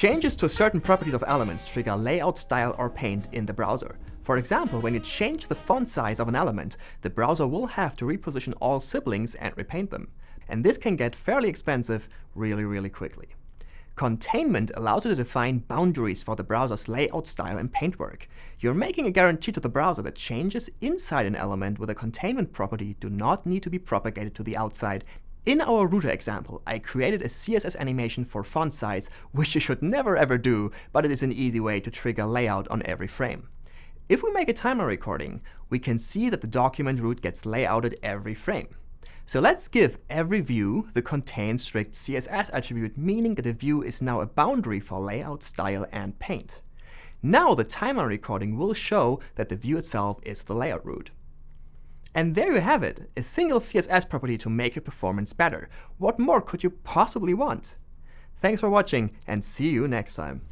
Changes to certain properties of elements trigger layout style or paint in the browser. For example, when you change the font size of an element, the browser will have to reposition all siblings and repaint them. And this can get fairly expensive really, really quickly. Containment allows you to define boundaries for the browser's layout style and paintwork. You're making a guarantee to the browser that changes inside an element with a containment property do not need to be propagated to the outside in our router example, I created a CSS animation for font size, which you should never ever do, but it is an easy way to trigger layout on every frame. If we make a timeline recording, we can see that the document root gets layouted every frame. So let's give every view the contain strict CSS attribute, meaning that the view is now a boundary for layout, style, and paint. Now the timeline recording will show that the view itself is the layout root. And there you have it, a single CSS property to make your performance better. What more could you possibly want? Thanks for watching, and see you next time.